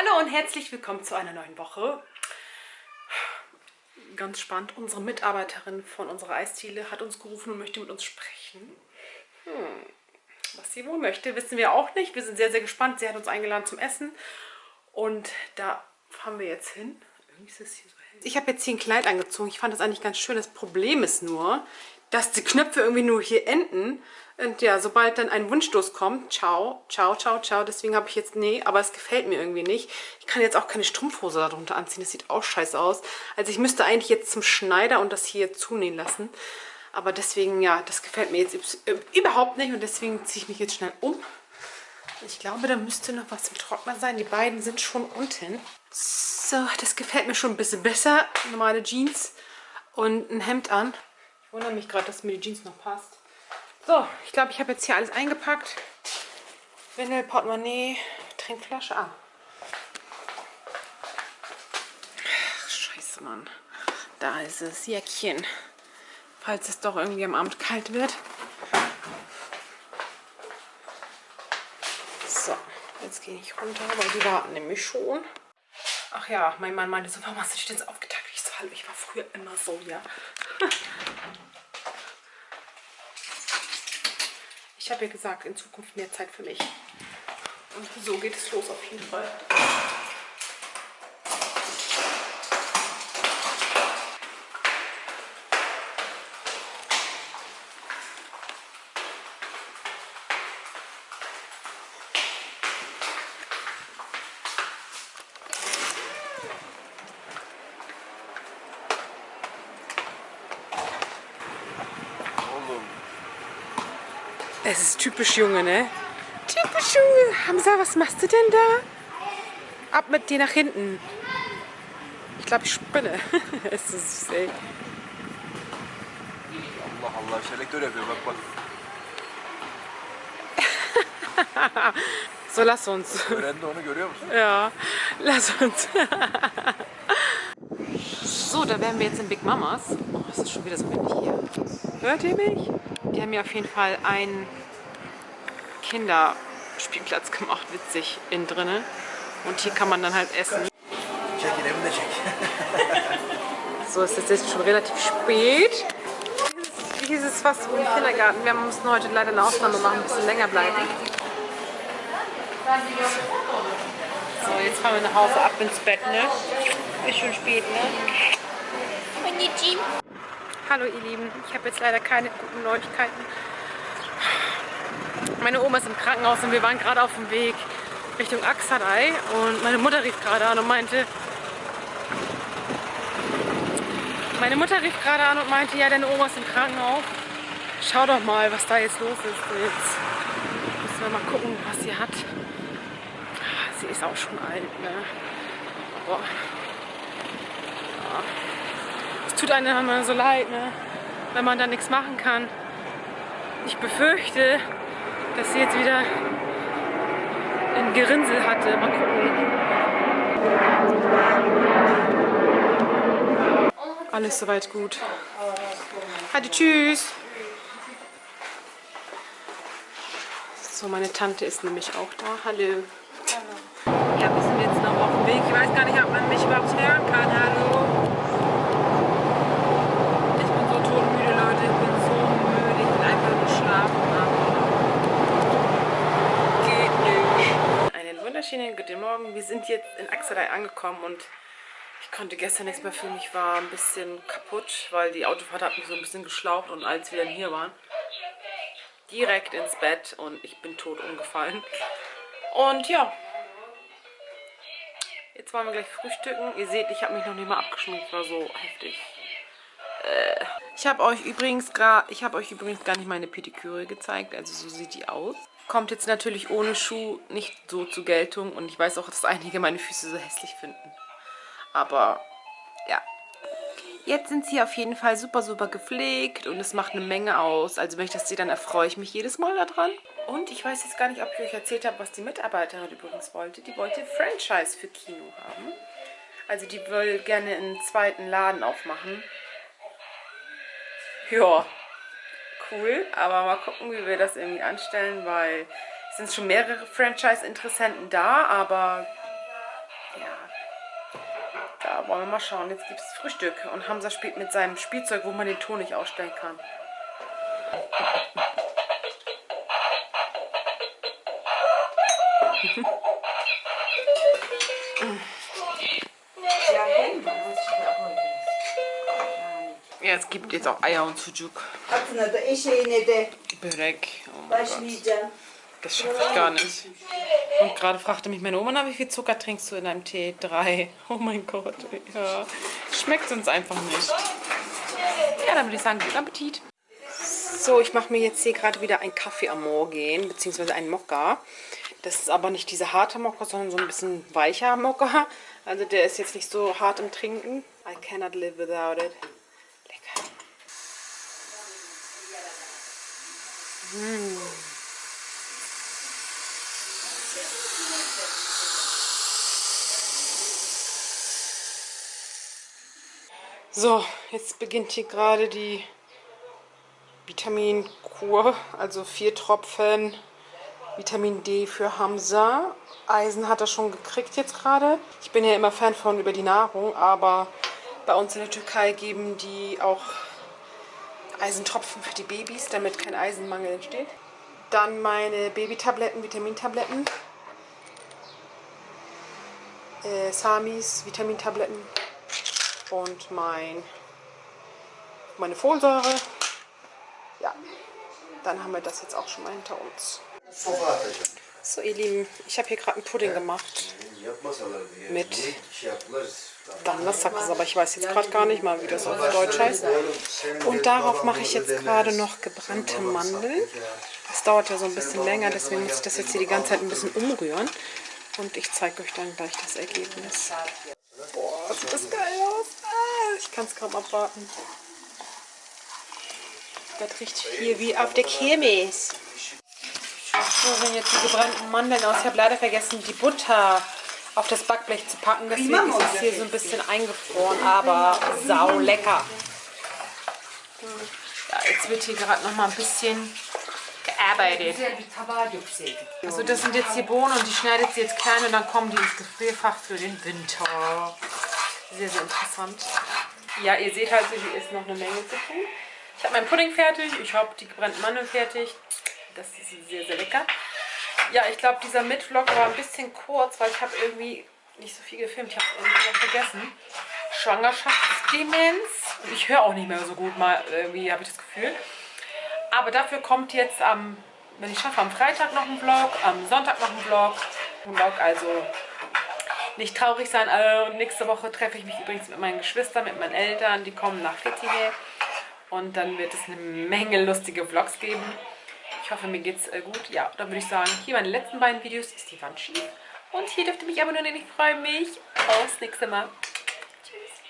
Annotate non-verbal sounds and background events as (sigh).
Hallo und herzlich willkommen zu einer neuen Woche. Ganz spannend, unsere Mitarbeiterin von unserer Eisdiele hat uns gerufen und möchte mit uns sprechen. Hm. Was sie wohl möchte, wissen wir auch nicht. Wir sind sehr, sehr gespannt. Sie hat uns eingeladen zum Essen und da fahren wir jetzt hin. Ist es hier so hell. Ich habe jetzt hier ein Kleid angezogen. Ich fand das eigentlich ganz schön. Das Problem ist nur, dass die Knöpfe irgendwie nur hier enden. Und ja, sobald dann ein Wunschstoß kommt, ciao, ciao, ciao, ciao. Deswegen habe ich jetzt, nee, aber es gefällt mir irgendwie nicht. Ich kann jetzt auch keine Strumpfhose darunter anziehen. Das sieht auch scheiße aus. Also ich müsste eigentlich jetzt zum Schneider und das hier zunähen lassen. Aber deswegen, ja, das gefällt mir jetzt überhaupt nicht. Und deswegen ziehe ich mich jetzt schnell um. Ich glaube, da müsste noch was im Trockner sein. Die beiden sind schon unten. So, das gefällt mir schon ein bisschen besser. Normale Jeans und ein Hemd an. Ich wundere mich gerade, dass mir die Jeans noch passt. So, ich glaube, ich habe jetzt hier alles eingepackt. Windel, Portemonnaie, Trinkflasche. Ah. Ach, scheiße, Mann. Da ist es, Jäckchen. Falls es doch irgendwie am Abend kalt wird. So, jetzt gehe ich runter, weil die warten nämlich schon. Ach ja, mein Mann meinte so, warum hast du dich jetzt aufgeteilt? Ich so, hallo, ich war früher immer so, ja. (laughs) Ich habe ja gesagt, in Zukunft mehr Zeit für mich. Und so geht es los auf jeden Fall. Es ist typisch Junge, ne? Typisch Junge. Hamza, was machst du denn da? Ab mit dir nach hinten. Ich glaube, ich spinne. (laughs) es ist süß, ey. Allah Allah, selektör yapıyor bak bak. so, lass uns. Öğrendi onu görüyor musun? Ja, lass uns. (laughs) so, da wären wir jetzt in Big Mamas. Oh, es ist schon wieder so windig hier. Hört ihr mich? Die haben mir auf jeden Fall einen Kinderspielplatz gemacht, witzig, innen drinne. Und hier kann man dann halt essen. So, es ist jetzt schon relativ spät. Hier ist es fast wie im Kindergarten. Wir mussten heute leider eine Ausnahme machen, ein bisschen länger bleiben. So, jetzt fahren wir nach Hause, ab ins Bett, ne? Ist schon spät, ne? Hallo ihr Lieben, ich habe jetzt leider keine guten Neuigkeiten. Meine Oma ist im Krankenhaus und wir waren gerade auf dem Weg Richtung Aksaray und meine Mutter rief gerade an und meinte, meine Mutter rief gerade an und meinte, ja, deine Oma ist im Krankenhaus. Schau doch mal, was da jetzt los ist. Jetzt müssen wir mal gucken, was sie hat. Sie ist auch schon alt, ne? Ja. es tut einem immer so leid, ne? wenn man da nichts machen kann. Ich befürchte, dass sie jetzt wieder ein Gerinnsel hatte. Mal gucken. Alles soweit gut. Hadi, tschüss. So, meine Tante ist nämlich auch da. Hallo. Ja, wir sind jetzt noch auf dem Weg. Ich weiß gar nicht, ob man mich überhaupt hören kann. Hallo. Ich bin so todmüde, Leute. Ich bin so müde. Ich will einfach nur schlafen. Aber geht nicht. Wunderschönen guten Morgen. Wir sind jetzt in Axelei angekommen und ich konnte gestern nichts mehr fühlen. Ich war ein bisschen kaputt, weil die Autofahrt hat mich so ein bisschen geschlaucht und als wir dann hier waren, direkt ins Bett und ich bin tot umgefallen. Und ja, jetzt wollen wir gleich frühstücken. Ihr seht, ich habe mich noch nicht mal abgeschminkt, war so heftig. Äh. Ich habe euch übrigens ich habe euch übrigens gar nicht meine Pediküre gezeigt, also so sieht die aus. Kommt jetzt natürlich ohne Schuh nicht so zur Geltung und ich weiß auch, dass einige meine Füße so hässlich finden. Aber ja, Jetzt sind sie auf jeden Fall super, super gepflegt und es macht eine Menge aus. Also wenn ich das sehe, dann erfreue ich mich jedes Mal daran. Und ich weiß jetzt gar nicht, ob ich euch erzählt habe, was die Mitarbeiterin übrigens wollte. Die wollte Franchise für Kino haben. Also die will gerne einen zweiten Laden aufmachen. Ja, cool. Aber mal gucken, wie wir das irgendwie anstellen, weil es sind schon mehrere Franchise-Interessenten da, aber Ja. Da wollen wir mal schauen. Jetzt gibt es Frühstück. Und Hamza spielt mit seinem Spielzeug, wo man den Ton nicht ausstellen kann. (laughs) Ja, es gibt jetzt auch Eier und eşeğine de Börek. Oh. Das schaffe ich gar nicht. Und gerade fragte mich meine Oma, na, wie viel Zucker trinkst du in deinem Tee? Drei. Oh mein Gott. Ja. Schmeckt uns einfach nicht. Ja, dann würde ich sagen, guten Appetit. So, ich mache mir jetzt hier gerade wieder einen Kaffee am Morgen, beziehungsweise einen Mokka. Das ist aber nicht dieser harte Mokka, sondern so ein bisschen weicher Mokka. Also der ist jetzt nicht so hart im Trinken. I cannot live without it. So, jetzt beginnt hier gerade die Vitaminkur, also vier Tropfen Vitamin D für Hamza. Eisen hat er schon gekriegt jetzt gerade. Ich bin ja immer Fan von über die Nahrung, aber bei uns in der Türkei geben die auch Eisentropfen für die Babys, damit kein Eisenmangel entsteht. Dann meine Babytabletten, Vitamintabletten. Äh, Samis, Vitamintabletten. Und mein, meine Folsäure. Ja, dann haben wir das jetzt auch schon mal hinter uns. So, ihr Lieben, ich habe hier gerade einen Pudding gemacht. Mit yaptılar? Danlasakız, aber ich weiß jetzt gerade gar nicht mal, wie das auf Deutsch heißt. Und darauf mache ich jetzt gerade noch gebrannte Mandeln. Das dauert ja so ein bisschen länger, deswegen muss ich das jetzt hier die ganze Zeit ein bisschen umrühren. Und ich zeige euch dann gleich das Ergebnis. Boah, sieht das geil aus. Ah, ich kann es kaum abwarten. Das riecht hier wie auf der Kirmes. So sehen jetzt die gebrannten Mandeln aus. Ich habe leider vergessen, die Butter auf das Backblech zu packen. Deswegen ist es hier so ein bisschen eingefroren, aber sau lecker. Ja, jetzt wird hier gerade noch mal ein bisschen gearbeitet. Also das sind jetzt die Bohnen und die schneidet sie jetzt klein und dann kommen die ins Gefrierfach für den Winter. Sehr, sehr interessant. Ja, ihr seht halt, hier ist noch eine Menge zu tun. Ich habe meinen Pudding fertig, ich habe die gebrannten Mandeln fertig. Das ist sehr, sehr lecker. Ja, ich glaube, dieser Mitvlog war ein bisschen kurz, weil ich habe irgendwie nicht so viel gefilmt. Ich habe irgendwie vergessen. Schwangerschaftsdemenz. Ich höre auch nicht mehr so gut, mal irgendwie habe ich das Gefühl. Aber dafür kommt jetzt am, wenn ich schaffe, am Freitag noch ein Vlog, am Sonntag noch ein Vlog. Ein Vlog, also nicht traurig sein. Äh, Und nächste Woche treffe ich mich übrigens mit meinen Geschwistern, mit meinen Eltern. Die kommen nach Fethiye. Und dann wird es eine Menge lustige Vlogs geben. Ich hoffe, mir geht's äh, gut. Ja, dann würde ich sagen, hier meine letzten beiden Videos ist die Wand schief. Und hier dürft ihr mich abonnieren. Ich freue mich. Aufs nächste Mal.